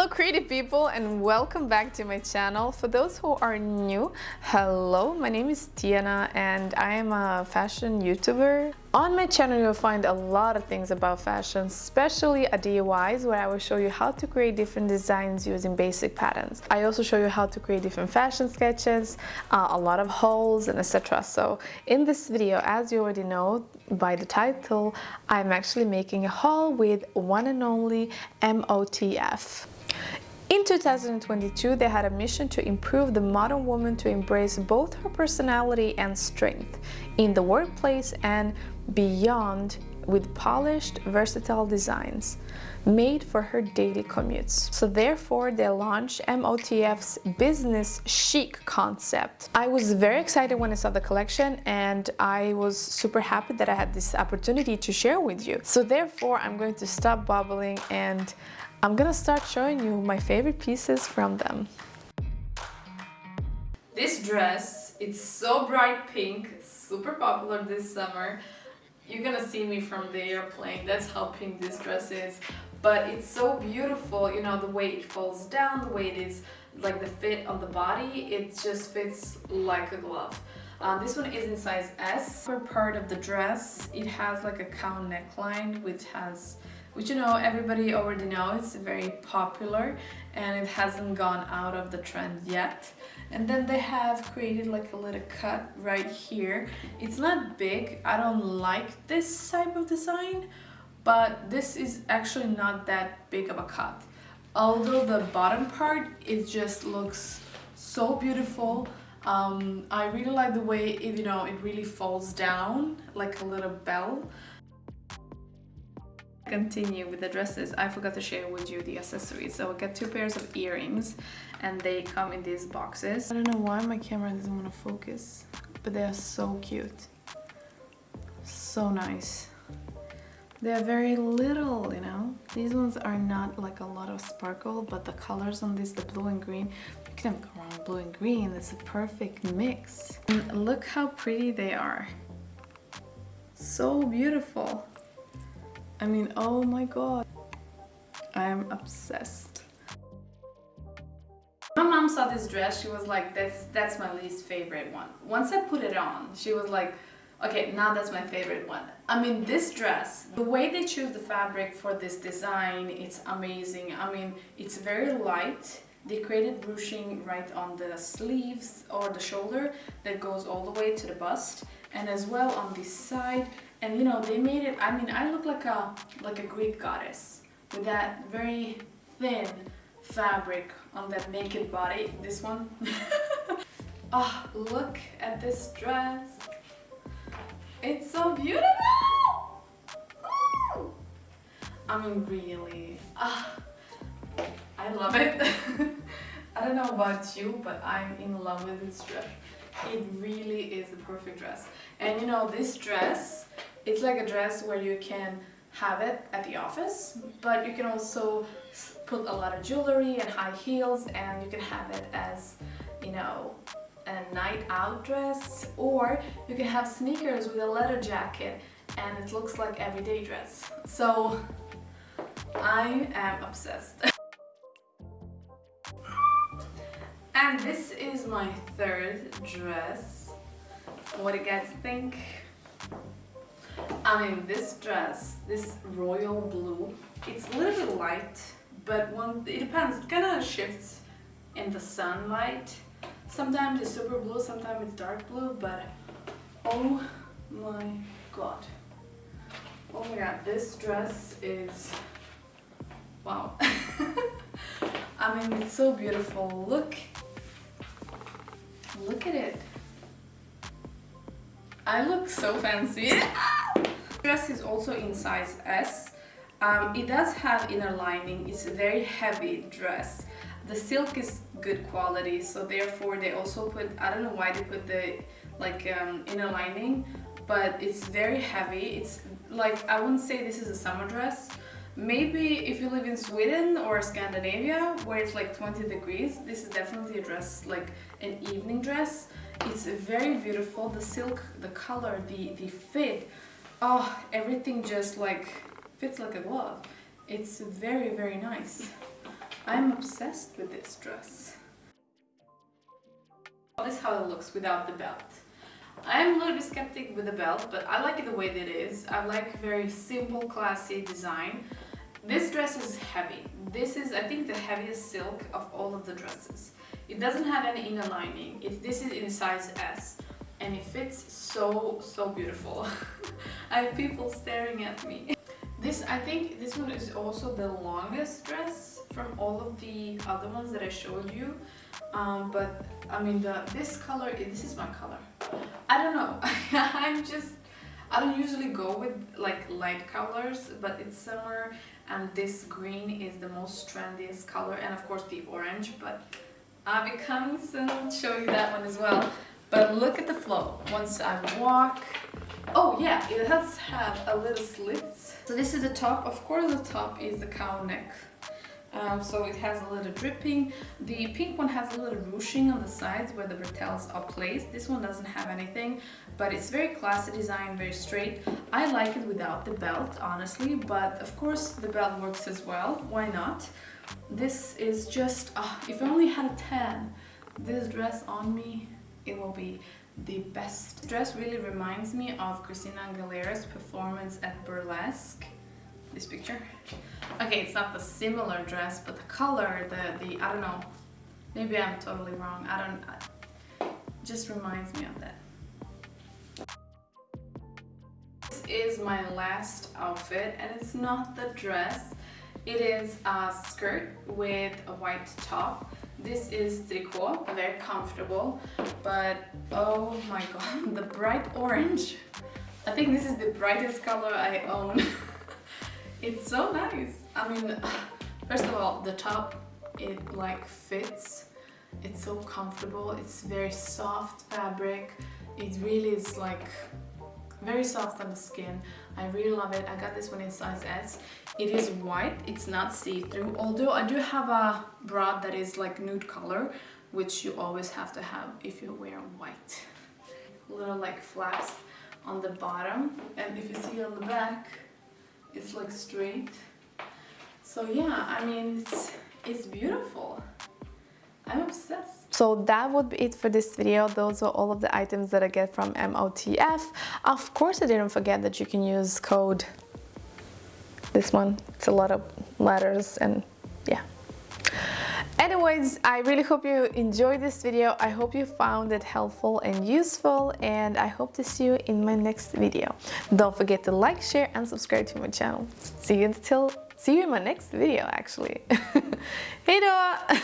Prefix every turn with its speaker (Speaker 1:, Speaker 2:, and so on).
Speaker 1: Hello creative people and welcome back to my channel. For those who are new, hello, my name is Tiana and I am a fashion YouTuber. On my channel you'll find a lot of things about fashion, especially a DIYs where I will show you how to create different designs using basic patterns. I also show you how to create different fashion sketches, uh, a lot of hauls and etc. So in this video, as you already know by the title, I'm actually making a haul with one and only MOTF. In 2022, they had a mission to improve the modern woman to embrace both her personality and strength in the workplace and beyond with polished, versatile designs made for her daily commutes. So therefore, they launched MOTF's business chic concept. I was very excited when I saw the collection and I was super happy that I had this opportunity to share with you. So therefore, I'm going to stop bubbling and I'm gonna start showing you my favorite pieces from them. This dress, it's so bright pink, super popular this summer. You're gonna see me from the airplane, that's how pink this dress is. But it's so beautiful, you know, the way it falls down, the way it is, like the fit on the body, it just fits like a glove. Uh, this one is in size S. For part of the dress, it has like a cow neckline which has which you know everybody already knows it's very popular and it hasn't gone out of the trend yet. And then they have created like a little cut right here. It's not big. I don't like this type of design but this is actually not that big of a cut. Although the bottom part it just looks so beautiful. Um, I really like the way it, you know it really falls down like a little bell continue with the dresses I forgot to share with you the accessories. So I got two pairs of earrings and they come in these boxes. I don't know why my camera doesn't want to focus but they are so cute. So nice. They're very little you know? These ones are not like a lot of sparkle but the colors on this the blue and green you can go wrong. Blue and green it's a perfect mix. And look how pretty they are. So beautiful I mean, oh my god. I am obsessed. My mom saw this dress, she was like, that's, that's my least favorite one. Once I put it on, she was like, okay, now that's my favorite one. I mean, this dress, the way they choose the fabric for this design, it's amazing. I mean, it's very light. They created ruching right on the sleeves or the shoulder that goes all the way to the bust and as well on this side and you know they made it I mean I look like a like a Greek goddess with that very thin fabric on that naked body. This one? Oh look at this dress. It's so beautiful! I mean really. Ah, I love it. I don't know about you but I'm in love with this dress. It really is the perfect dress. And you know this dress it's like a dress where you can have it at the office but you can also put a lot of jewelry and high heels and you can have it as you know a night out dress or you can have sneakers with a leather jacket and it looks like everyday dress. So I am obsessed. And this is my third dress. What do you guys think I mean, this dress, this royal blue, it's a little bit light, but one, it depends, it kind of shifts in the sunlight. Sometimes it's super blue, sometimes it's dark blue, but oh my god. Oh my god, this dress is, wow. I mean, it's so beautiful. Look, look at it. I look so fancy. dress is also in size S. Um, it does have inner lining. It's a very heavy dress. The silk is good quality, so therefore they also put, I don't know why they put the like um, inner lining, but it's very heavy. It's like, I wouldn't say this is a summer dress. Maybe if you live in Sweden or Scandinavia where it's like 20 degrees, this is definitely a dress, like an evening dress. It's very beautiful. The silk, the color, the, the fit, oh everything just like fits like a glove it's very very nice I'm obsessed with this dress. This is how it looks without the belt. I'm a little bit skeptic with the belt, but I like it the way that it is. I like very simple, classy design. This dress is heavy. This is, I think, the heaviest silk of all of the dresses. It doesn't have any inner lining. It, this is in size S and it fits so, so beautiful. I have people staring at me. This, I think this one is also the longest dress from all of the other ones that I showed you. Um, but I mean, the this color, this is my color. I don't know. I'm just, I don't usually go with like light colors, but it's summer and this green is the most trendiest color and of course the orange, but I'll be coming soon, show you that one as well. But look at the flow. Once I walk, oh yeah, it does have a little slits. So this is the top. Of course, the top is the cow neck. Um, so it has a little dripping. The pink one has a little ruching on the sides where the bretelles are placed. This one doesn't have anything, but it's very classy design, very straight. I like it without the belt, honestly, but of course the belt works as well. Why not? This is just, uh, if I only had a 10, this dress on me it will be the best. dress really reminds me of Christina Aguilera's performance at Burlesque. This picture. Okay, it's not the similar dress, but the color, the, the I don't know. Maybe I'm totally wrong. I don't, I, just reminds me of that. This is my last outfit and it's not the dress. It is a skirt with a white top this is tricot, very comfortable, but oh my god, the bright orange. I think this is the brightest color I own. it's so nice. I mean, first of all, the top, it like fits. It's so comfortable. It's very soft fabric. It really is like very soft on the skin I really love it I got this one in size S it is white it's not see-through although I do have a bra that is like nude color which you always have to have if you wear white little like flaps on the bottom and if you see on the back it's like straight so yeah I mean it's it's beautiful I'm obsessed.
Speaker 2: So that would be it for this video. Those are all of the items that I get from MOTF. Of course, I didn't forget that you can use code this one. It's a lot of letters and yeah. Anyways, I really hope you enjoyed this video. I hope you found it helpful and useful and I hope to see you in my next video. Don't forget to like, share and subscribe to my channel. See you until see you in my next video actually. Hej då!